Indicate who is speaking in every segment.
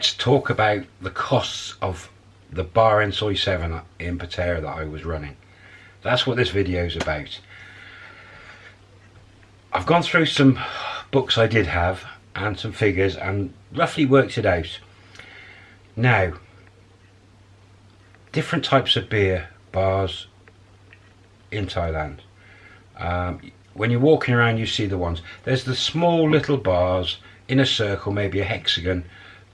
Speaker 1: let's talk about the costs of the bar in Soi 7 in Pattaya that I was running. That's what this video is about. I've gone through some books I did have and some figures and roughly worked it out. Now, different types of beer bars in Thailand. Um, when you're walking around you see the ones. There's the small little bars in a circle, maybe a hexagon,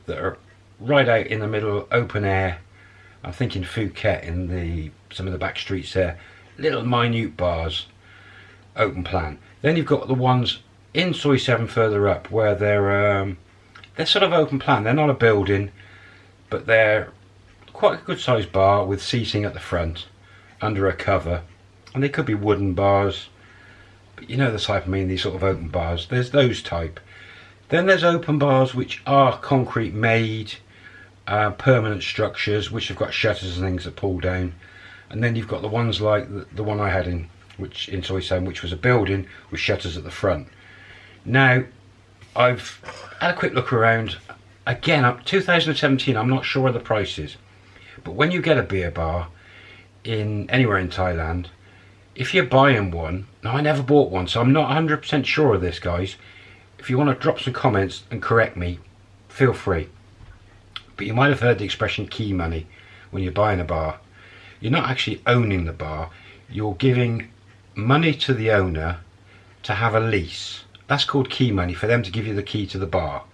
Speaker 1: that are right out in the middle, open air. I'm thinking Phuket in the some of the back streets there. Little minute bars, open plan. Then you've got the ones in Soi 7 further up where they're um, they're sort of open plan. They're not a building, but they're quite a good sized bar with seating at the front under a cover. And they could be wooden bars, but you know the type I mean, these sort of open bars. There's those type. Then there's open bars which are concrete made, uh, permanent structures which have got shutters and things that pull down. And then you've got the ones like the, the one I had in which in 7, which was a building with shutters at the front. Now, I've had a quick look around. Again, up 2017, I'm not sure of the prices. But when you get a beer bar in anywhere in Thailand, if you're buying one, now I never bought one, so I'm not 100% sure of this, guys. If you want to drop some comments and correct me, feel free. But you might have heard the expression key money when you're buying a bar. You're not actually owning the bar, you're giving money to the owner to have a lease. That's called key money for them to give you the key to the bar.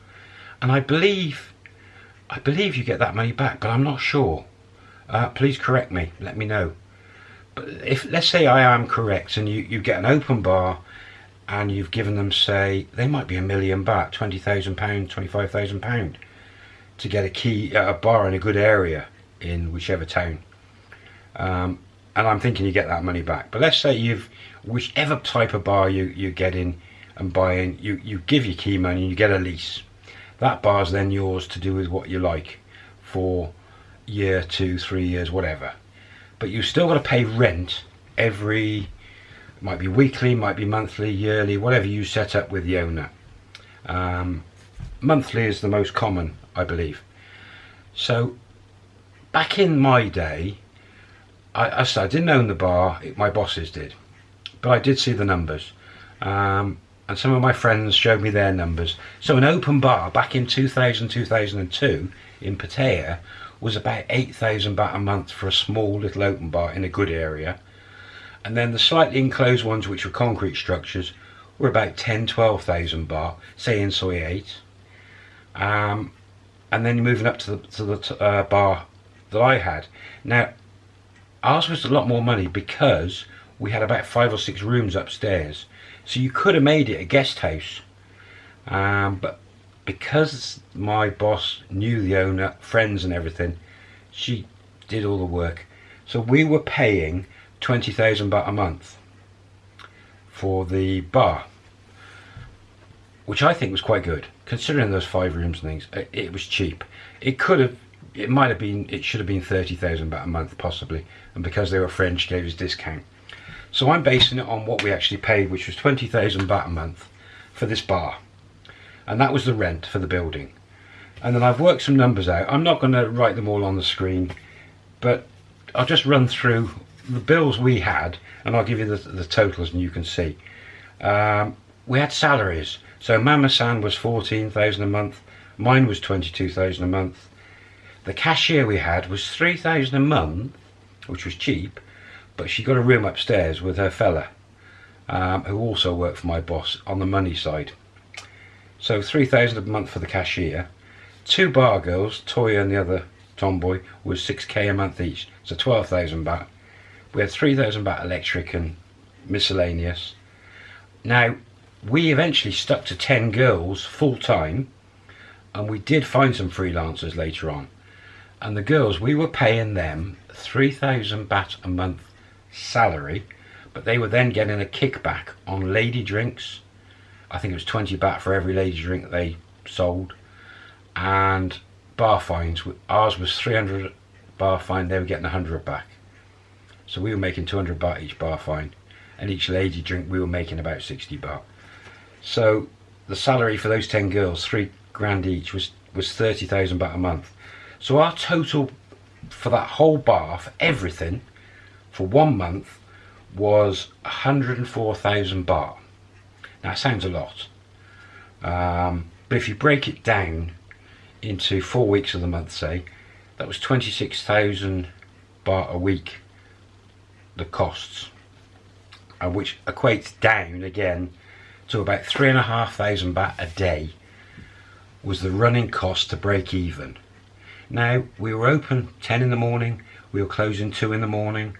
Speaker 1: And I believe, I believe you get that money back, but I'm not sure. Uh, please correct me, let me know. But if, let's say I am correct and you, you get an open bar and you've given them say, they might be a million baht, £20,000, £25,000 to get a key, a bar in a good area in whichever town. Um, and I'm thinking you get that money back. But let's say you've, whichever type of bar you, you're getting and buying, you, you give your key money and you get a lease. That bar's then yours to do with what you like for year, two, three years, whatever. But you've still got to pay rent every, might be weekly, might be monthly, yearly, whatever you set up with the owner. Um, monthly is the most common, I believe. So back in my day, I, I, I didn't own the bar, it, my bosses did, but I did see the numbers. Um, and some of my friends showed me their numbers. So an open bar back in 2000, 2002 in Pattaya was about 8,000 baht a month for a small little open bar in a good area. And then the slightly enclosed ones, which were concrete structures, were about 10, 12,000 baht, say in Soi 8. Um, and then moving up to the, to the uh, bar that I had. Now, ours was a lot more money because we had about five or six rooms upstairs so you could have made it a guest house um, but because my boss knew the owner friends and everything she did all the work so we were paying 20,000 baht a month for the bar which I think was quite good. Considering those five rooms and things it, it was cheap. It could have it might have been it should have been 30,000 baht a month possibly. And because they were French gave us discount. So I'm basing it on what we actually paid which was 20,000 baht a month for this bar. And that was the rent for the building. And then I've worked some numbers out. I'm not going to write them all on the screen but I'll just run through the bills we had and I'll give you the, the totals and you can see um, we had salaries so Mama San was 14,000 a month mine was 22,000 a month the cashier we had was 3,000 a month, which was cheap, but she got a room upstairs with her fella, um, who also worked for my boss on the money side. So 3,000 a month for the cashier. Two bar girls, Toya and the other tomboy, was 6k a month each, so 12,000 baht. We had 3,000 baht electric and miscellaneous. Now, we eventually stuck to 10 girls full time, and we did find some freelancers later on. And the girls we were paying them 3000 baht a month salary but they were then getting a kickback on lady drinks. I think it was 20 baht for every lady drink they sold. And bar fines ours was 300 bar fine they were getting 100 back so we were making 200 baht each bar fine and each lady drink we were making about 60 baht so the salary for those 10 girls three grand each was was 30,000 baht a month. So our total for that whole bar, for everything, for one month, was 104,000 baht. Now, that sounds a lot. Um, but if you break it down into four weeks of the month, say, that was 26,000 baht a week, the costs, uh, which equates down again to about three and a half thousand baht a day was the running cost to break even. Now, we were open 10 in the morning, we were closing 2 in the morning.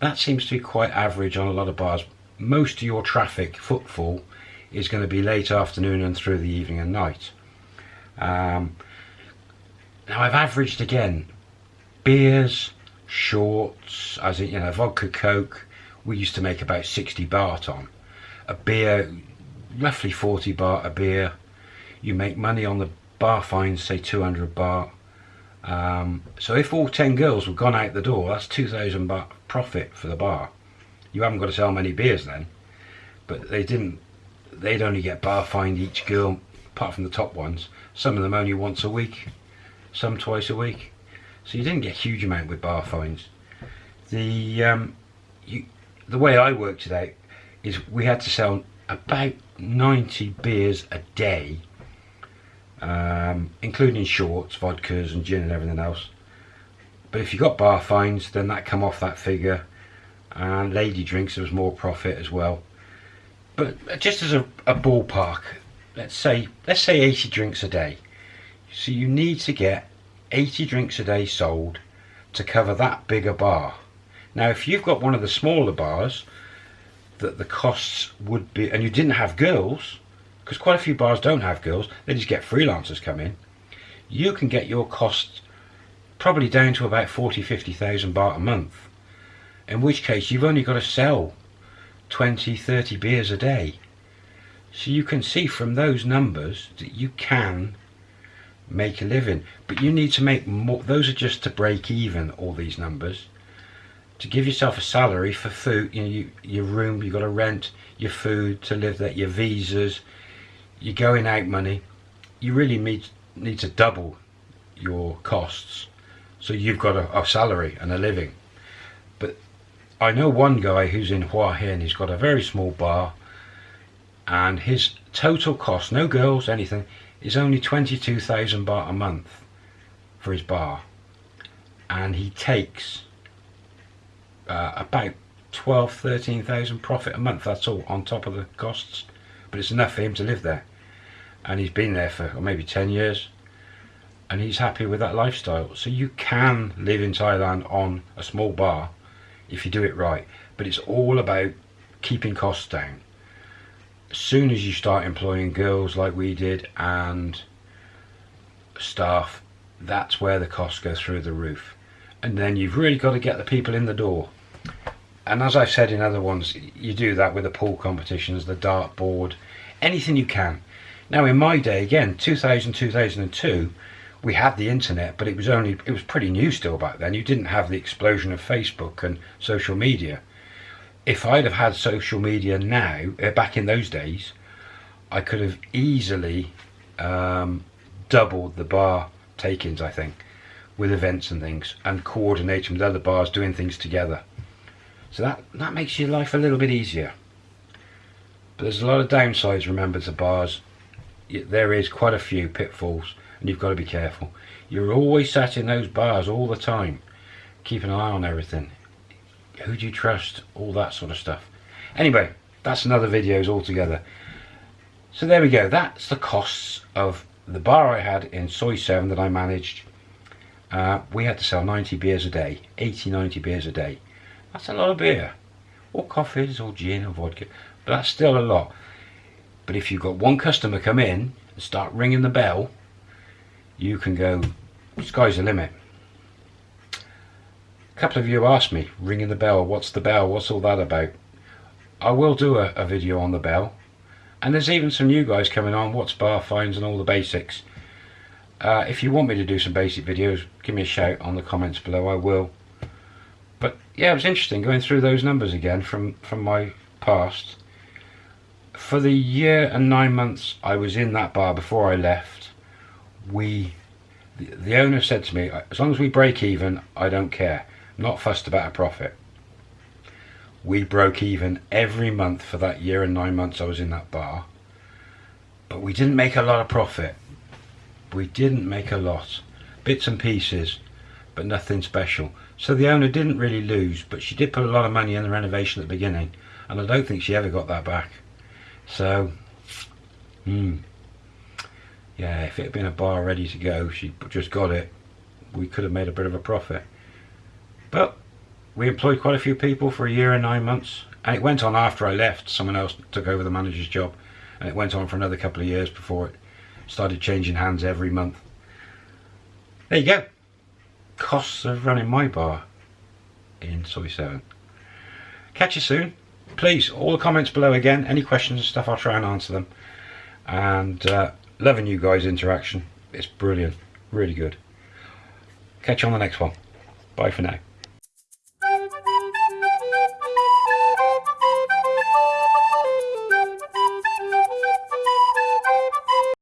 Speaker 1: That seems to be quite average on a lot of bars. Most of your traffic, footfall, is going to be late afternoon and through the evening and night. Um, now I've averaged again, beers, shorts, as in, you know, vodka, coke, we used to make about 60 baht on. A beer, roughly 40 baht a beer. You make money on the bar fines, say 200 baht. Um, so if all 10 girls were gone out the door, that's 2,000 baht profit for the bar. You haven't got to sell many beers then. But they didn't, they'd only get bar fined each girl, apart from the top ones. Some of them only once a week, some twice a week. So you didn't get a huge amount with bar fines. The, um, you, the way I worked it out is we had to sell about 90 beers a day um, including shorts, vodkas and gin and everything else. But if you got bar fines, then that come off that figure. And lady drinks, there was more profit as well. But just as a, a ballpark, let's say let's say 80 drinks a day. So you need to get 80 drinks a day sold to cover that bigger bar. Now, if you've got one of the smaller bars, that the costs would be, and you didn't have girls, because quite a few bars don't have girls, they just get freelancers come in, you can get your costs probably down to about 40, 50,000 baht a month. In which case you've only got to sell 20, 30 beers a day. So you can see from those numbers that you can make a living. But you need to make more, those are just to break even, all these numbers. To give yourself a salary for food, you know, you, your room, you've got to rent, your food to live there, your visas, you're going out money, you really need, need to double your costs. So you've got a, a salary and a living. But I know one guy who's in Hua Hin, he's got a very small bar and his total cost, no girls, anything, is only 22,000 baht a month for his bar. And he takes uh, about 12, 13,000 profit a month, that's all, on top of the costs. But it's enough for him to live there. And he's been there for maybe 10 years. And he's happy with that lifestyle. So you can live in Thailand on a small bar if you do it right. But it's all about keeping costs down as soon as you start employing girls like we did and staff that's where the costs go through the roof and then you've really got to get the people in the door and as I've said in other ones, you do that with the pool competitions, the dart board, anything you can. Now in my day, again, 2000, 2002, we had the internet, but it was only, it was pretty new still back then. You didn't have the explosion of Facebook and social media. If I'd have had social media now, uh, back in those days, I could have easily um, doubled the bar take-ins, I think, with events and things, and coordinating with other bars doing things together. So that, that makes your life a little bit easier. But there's a lot of downsides, remember, to bars. There is quite a few pitfalls, and you've got to be careful. You're always sat in those bars all the time, keep an eye on everything. Who do you trust? All that sort of stuff. Anyway, that's another videos altogether. So there we go. That's the costs of the bar I had in Soi 7 that I managed. Uh, we had to sell 90 beers a day, 80, 90 beers a day. That's a lot of beer. Or coffees or gin or vodka. But that's still a lot. But if you've got one customer come in and start ringing the bell, you can go, sky's the limit. Couple of you asked me, ringing the bell, what's the bell, what's all that about? I will do a, a video on the bell. And there's even some new guys coming on, what's bar fines and all the basics. Uh, if you want me to do some basic videos, give me a shout on the comments below, I will but yeah, it was interesting going through those numbers again from, from my past. For the year and nine months I was in that bar before I left, we, the, the owner said to me, as long as we break even, I don't care. Not fussed about a profit. We broke even every month for that year and nine months I was in that bar. But we didn't make a lot of profit. We didn't make a lot. Bits and pieces, but nothing special. So the owner didn't really lose, but she did put a lot of money in the renovation at the beginning, and I don't think she ever got that back. So, hmm. Yeah, if it had been a bar ready to go, she just got it, we could have made a bit of a profit. But we employed quite a few people for a year and nine months, and it went on after I left. Someone else took over the manager's job, and it went on for another couple of years before it started changing hands every month. There you go. Costs of running my bar in Soi 7. Catch you soon. Please, all the comments below again. Any questions and stuff, I'll try and answer them. And uh, loving you guys' interaction. It's brilliant. Really good. Catch you on the next one. Bye for now.